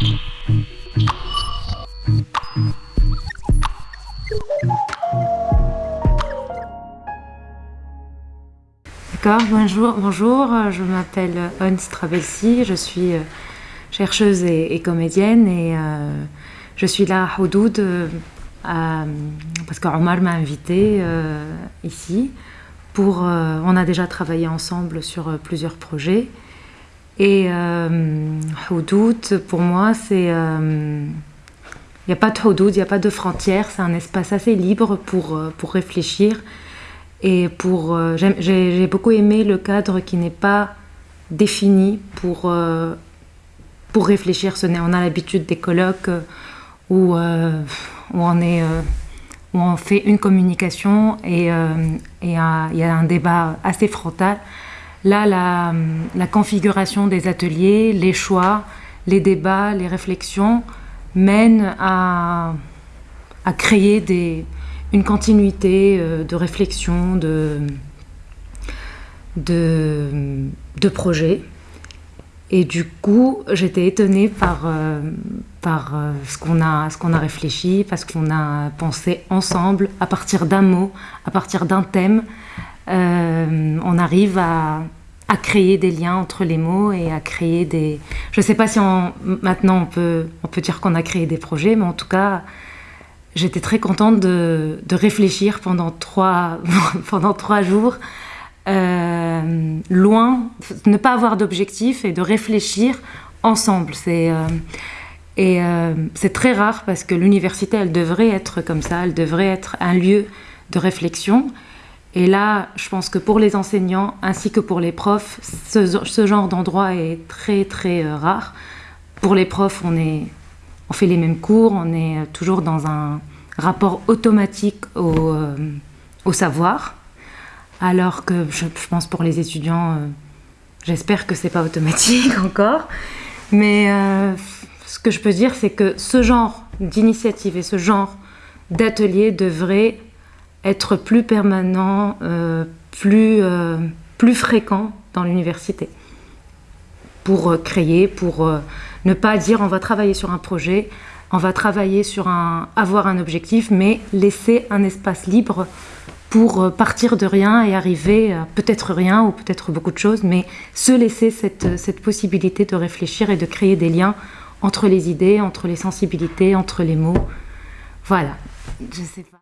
D'accord, bonjour, bonjour, je m'appelle Ons Travelsi, je suis euh, chercheuse et, comédienne et euh, je suis là à Houdoud euh, parce qu'Omar m'a invité ici pour... on a déjà travaillé ensemble sur plusieurs projets et Houdoud pour moi c'est... Il n'y a pas de Houdoud, il n'y a pas de frontières, c'est un espace assez libre pour, pour réfléchir et pour, euh, j'ai beaucoup aimé le cadre qui n'est pas défini pour, euh, pour réfléchir. On a l'habitude des colloques euh, où, où, on est, où on fait une communication et il y a un débat assez frontal. Là, la, configuration des ateliers, les choix, les débats, les réflexions mènent à, créer une continuité euh, de réflexion, de, de, de projets. Et du coup, j'étais étonnée par, euh, par euh, ce qu'on a, qu'on a réfléchi, parce qu'on a pensé ensemble, à partir d'un mot, à partir d'un thème, on arrive à, à, créer des liens entre les mots et à créer des... Je ne sais pas si maintenant on peut, on peut dire qu'on a créé des projets, mais en tout cas, j'étais très contente de, réfléchir pendant trois, pendant trois jours, euh, loin, ne pas avoir d'objectif et de réfléchir ensemble. C'est euh, et euh, c'est très rare parce que l'université, elle devrait être comme ça, elle devrait être un lieu de réflexion. Et là, je pense que pour les enseignants ainsi que pour les profs, ce, genre d'endroit est très très rare. Pour les profs, on fait les mêmes cours, on est toujours dans un rapport automatique au, euh, savoir, alors que je, pense pour les étudiants, euh, j'espère que c'est pas automatique encore, mais euh, ce que je peux dire, c'est que ce genre d'initiative et ce genre d'atelier devrait être plus permanent, plus, plus fréquent dans l'université pour créer, pour ne pas dire on va travailler sur un projet, on va travailler sur un, avoir un objectif, mais laisser un espace libre pour euh, partir de rien et arriver à peut-être rien ou peut-être beaucoup de choses, mais se laisser cette, cette possibilité de réfléchir et de créer des liens entre les idées, entre les sensibilités, entre les mots. Voilà, je sais pas.